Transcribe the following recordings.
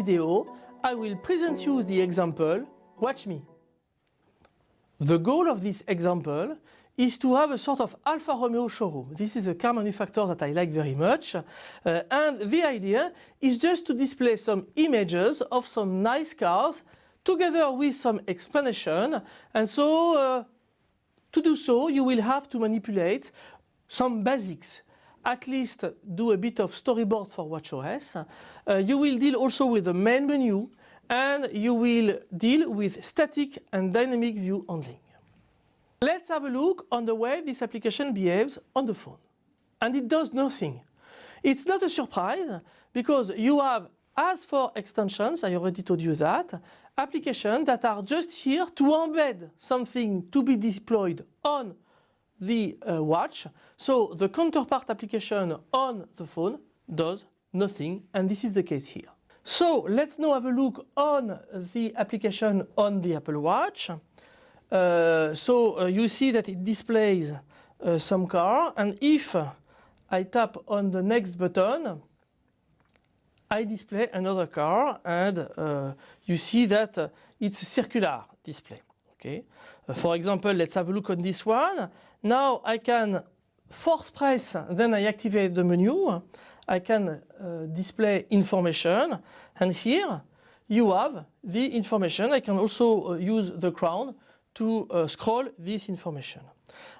video I will present you the example Watch me. The goal of this example is to have a sort of Alfa Romeo showroom. This is a car manufacturer that I like very much uh, and the idea is just to display some images of some nice cars together with some explanation and so uh, to do so you will have to manipulate some basics at least do a bit of storyboard for WatchOS. Uh, you will deal also with the main menu and you will deal with static and dynamic view handling. Let's have a look on the way this application behaves on the phone. And it does nothing. It's not a surprise because you have, as for extensions, I already told you that, applications that are just here to embed something to be deployed on the uh, watch. So the counterpart application on the phone does nothing and this is the case here. So let's now have a look on the application on the Apple Watch. Uh, so uh, you see that it displays uh, some car and if I tap on the next button I display another car and uh, you see that uh, it's a circular display. Okay. Uh, for example, let's have a look on this one. Now I can force press, then I activate the menu. I can uh, display information and here you have the information. I can also uh, use the crown to uh, scroll this information.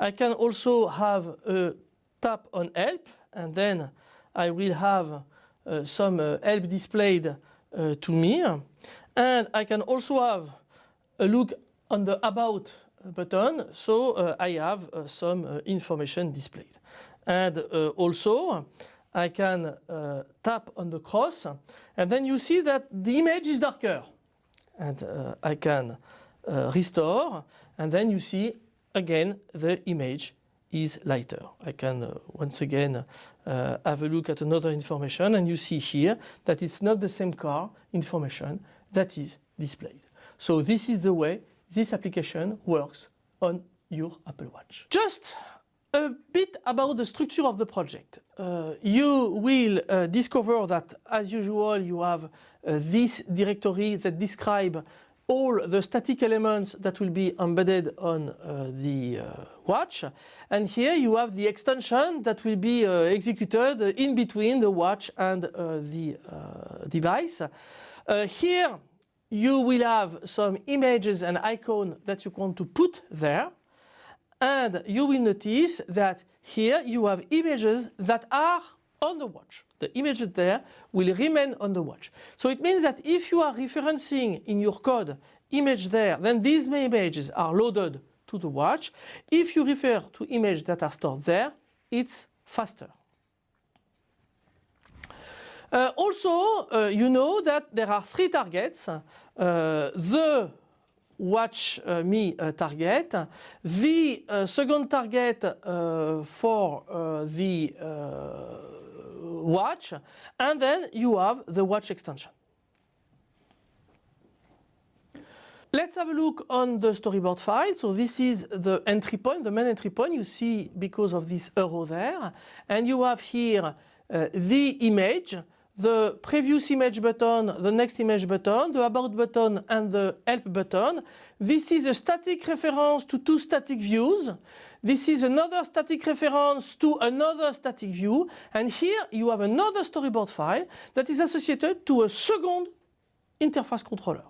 I can also have a tap on help and then I will have uh, some uh, help displayed uh, to me and I can also have a look on the about button so uh, I have uh, some uh, information displayed and also I can tap on the cross and then you see that the image is darker and I can restore and then you see again the image is lighter. I can uh, once again uh, have a look at another information and you see here that it's not the same car information that is displayed. So this is the way this application works on your Apple Watch. Just a bit about the structure of the project. Uh, you will uh, discover that as usual you have uh, this directory that describe all the static elements that will be embedded on uh, the uh, watch and here you have the extension that will be uh, executed in between the watch and the device. here you will have some images and icons that you want to put there and you will notice that here you have images that are on the watch. The images there will remain on the watch. So it means that if you are referencing in your code image there, then these images are loaded to the watch. If you refer to images that are stored there, it's faster. Uh, also, uh, you know that there are three targets. Uh, the watch uh, me uh, target, the uh, second target for the watch, and then you have the watch extension. Let's have a look on the storyboard file. So this is the entry point, the main entry point you see because of this arrow there. And you have here the image the previous image button, the next image button, the about button and the help button. This is a static reference to two static views. This is another static reference to another static view. And here you have another storyboard file that is associated to a second interface controller.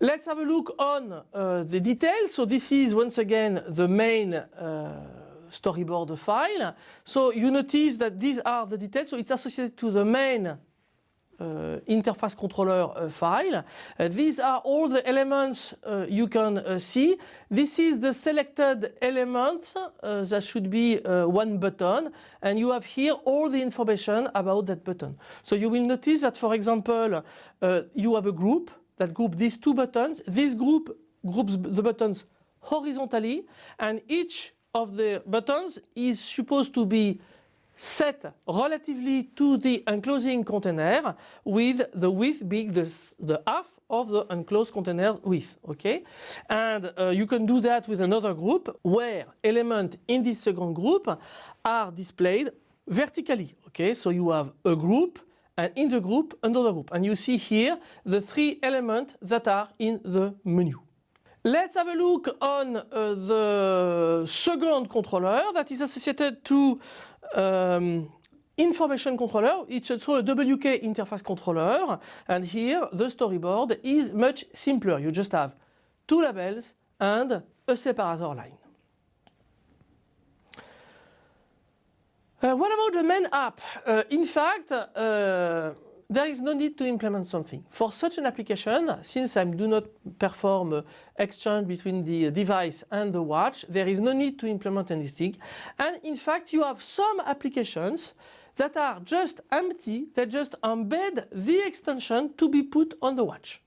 Let's have a look on uh, the details. So this is once again the main uh, storyboard file. So you notice that these are the details. So it's associated to the main uh, interface controller uh, file. Uh, these are all the elements uh, you can uh, see. This is the selected element uh, that should be one button and you have here all the information about that button. So you will notice that for example you have a group that group these two buttons. This group groups the buttons horizontally and each of the buttons is supposed to be set relatively to the enclosing container with the width being the, the half of the enclosed container width, okay? And uh, you can do that with another group where elements in this second group are displayed vertically. Okay, so you have a group and in the group another group. And you see here the three elements that are in the menu. Let's have a look on uh, the second controller that is associated to um, information controller. It's also a WK interface controller. And here the storyboard is much simpler. You just have two labels and a separator line. Uh, what about the main app? Uh, in fact, uh, there is no need to implement something. For such an application, since I do not perform uh, exchange between the uh, device and the watch, there is no need to implement anything. And in fact, you have some applications that are just empty, that just embed the extension to be put on the watch.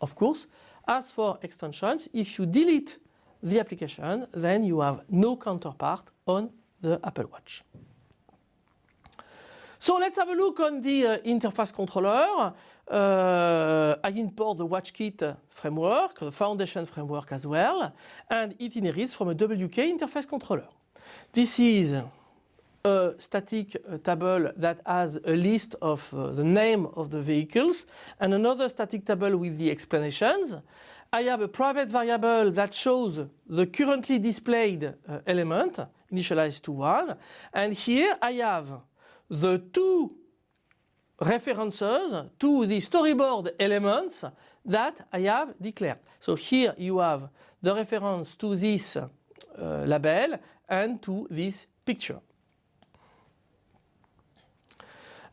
Of course, as for extensions, if you delete the application, then you have no counterpart on the Apple Watch. So let's have a look on the uh, interface controller. Uh, I import the WatchKit framework, the foundation framework as well, and it inherits from a WK interface controller. This is a static uh, table that has a list of uh, the name of the vehicles and another static table with the explanations. I have a private variable that shows the currently displayed uh, element initialized to 1 and here I have the two references to the storyboard elements that I have declared. So here you have the reference to this uh, label and to this picture.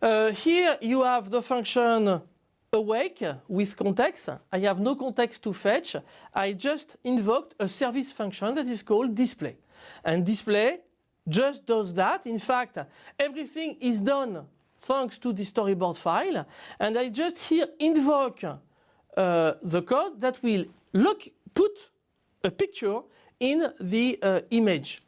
Uh, here you have the function awake with context. I have no context to fetch. I just invoked a service function that is called display. And display just does that. In fact, everything is done thanks to the storyboard file. And I just here invoke uh, the code that will look, put a picture in the uh, image.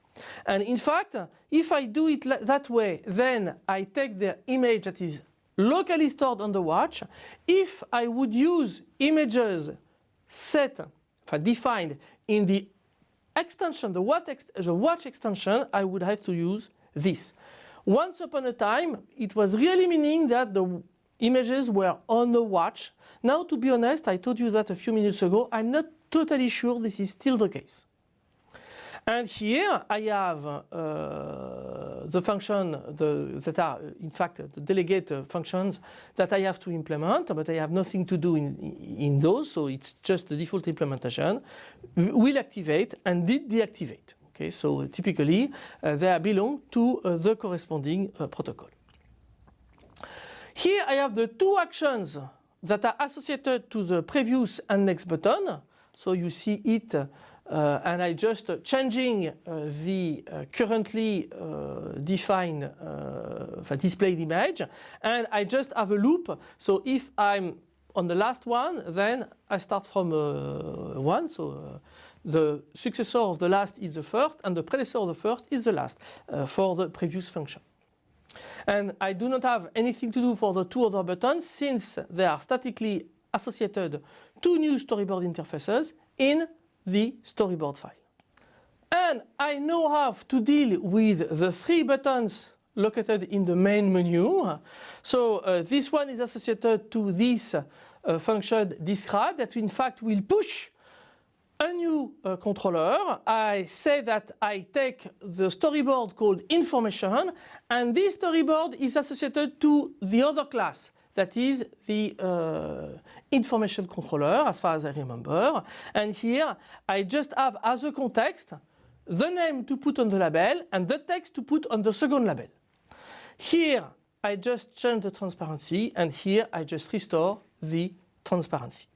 And in fact, if I do it that way, then I take the image that is locally stored on the watch. If I would use images set, defined in the extension, the watch, ex the watch extension, I would have to use this. Once upon a time, it was really meaning that the images were on the watch. Now, to be honest, I told you that a few minutes ago, I'm not totally sure this is still the case. And here I have uh, the function the, that are in fact the delegate functions that I have to implement, but I have nothing to do in, in those, so it's just the default implementation. Will activate and did deactivate. Okay, so typically uh, they belong to uh, the corresponding uh, protocol. Here I have the two actions that are associated to the previous and next button. So you see it uh, and I just uh, changing uh, the uh, currently uh, defined uh, displayed image and I just have a loop so if I'm on the last one then I start from one so the successor of the last is the first and the predecessor of the first is the last for the previous function. And I do not have anything to do for the two other buttons since they are statically associated to new storyboard interfaces in the storyboard file. And I now have to deal with the three buttons located in the main menu. So uh, this one is associated to this uh, function describe that in fact will push a new uh, controller. I say that I take the storyboard called information and this storyboard is associated to the other class that is the uh, information controller as far as I remember. And here I just have as a context the name to put on the label and the text to put on the second label. Here I just change the transparency and here I just restore the transparency.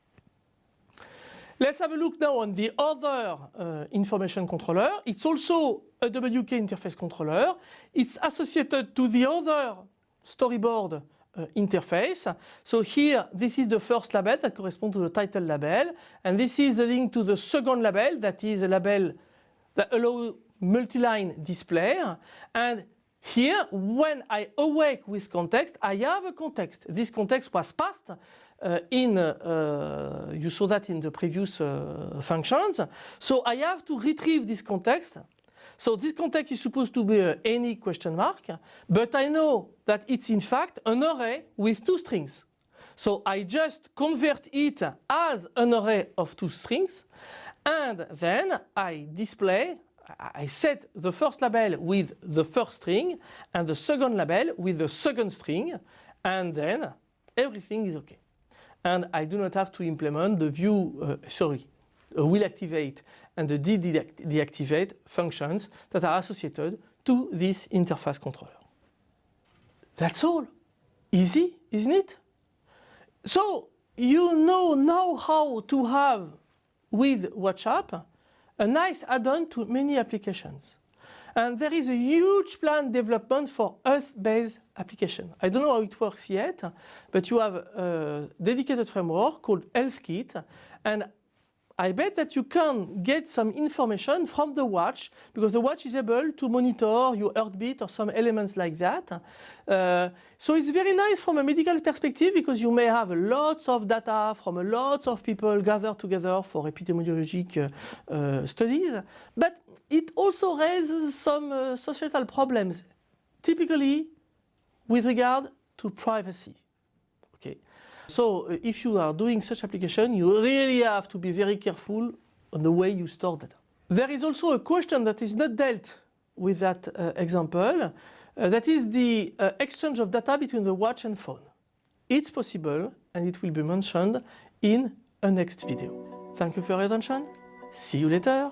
Let's have a look now on the other uh, information controller. It's also a WK interface controller. It's associated to the other storyboard uh, interface. So here, this is the first label that corresponds to the title label. And this is the link to the second label that is a label that allows multi-line display. And here, when I awake with context, I have a context. This context was passed uh, in, uh, you saw that in the previous uh, functions. So I have to retrieve this context So this context is supposed to be any question mark, but I know that it's in fact an array with two strings. So I just convert it as an array of two strings and then I display, I set the first label with the first string and the second label with the second string and then everything is okay. And I do not have to implement the view, uh, sorry, Uh, will activate and the deactivate functions that are associated to this interface controller. That's all. Easy, isn't it? So you know now how to have with WhatsApp a nice add-on to many applications. And there is a huge plan development for Health-based application. I don't know how it works yet, but you have a dedicated framework called HealthKit, and I bet that you can get some information from the watch because the watch is able to monitor your heartbeat or some elements like that. Uh, so it's very nice from a medical perspective because you may have lots of data from a lot of people gathered together for epidemiologic uh, uh, studies. But it also raises some uh, societal problems, typically with regard to privacy. Okay. So if you are doing such application, you really have to be very careful on the way you store data. There is also a question that is not dealt with that uh, example. Uh, that is the uh, exchange of data between the watch and phone. It's possible and it will be mentioned in a next video. Thank you for your attention. See you later.